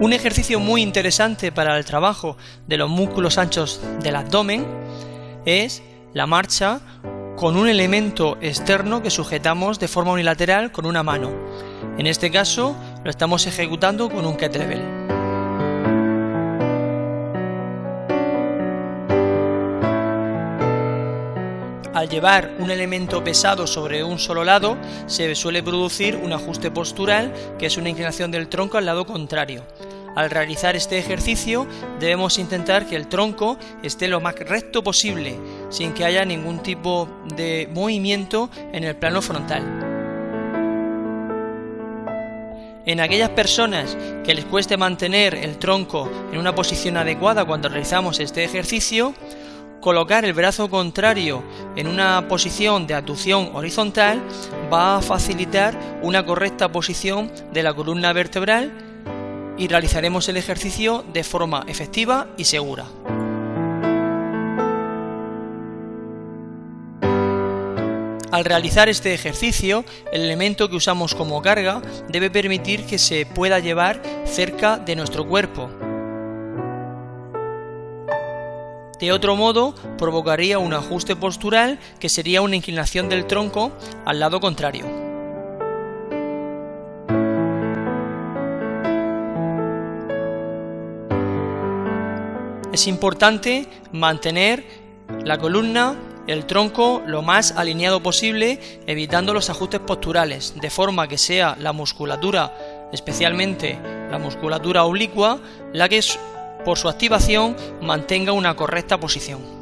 Un ejercicio muy interesante para el trabajo de los músculos anchos del abdomen es la marcha con un elemento externo que sujetamos de forma unilateral con una mano. En este caso lo estamos ejecutando con un kettlebell. Al llevar un elemento pesado sobre un solo lado, se suele producir un ajuste postural, que es una inclinación del tronco al lado contrario. Al realizar este ejercicio debemos intentar que el tronco esté lo más recto posible, sin que haya ningún tipo de movimiento en el plano frontal. En aquellas personas que les cueste mantener el tronco en una posición adecuada cuando realizamos este ejercicio, colocar el brazo contrario en una posición de abducción horizontal va a facilitar una correcta posición de la columna vertebral y realizaremos el ejercicio de forma efectiva y segura. Al realizar este ejercicio, el elemento que usamos como carga debe permitir que se pueda llevar cerca de nuestro cuerpo. De otro modo, provocaría un ajuste postural que sería una inclinación del tronco al lado contrario. Es importante mantener la columna, el tronco lo más alineado posible, evitando los ajustes posturales, de forma que sea la musculatura, especialmente la musculatura oblicua, la que por su activación mantenga una correcta posición.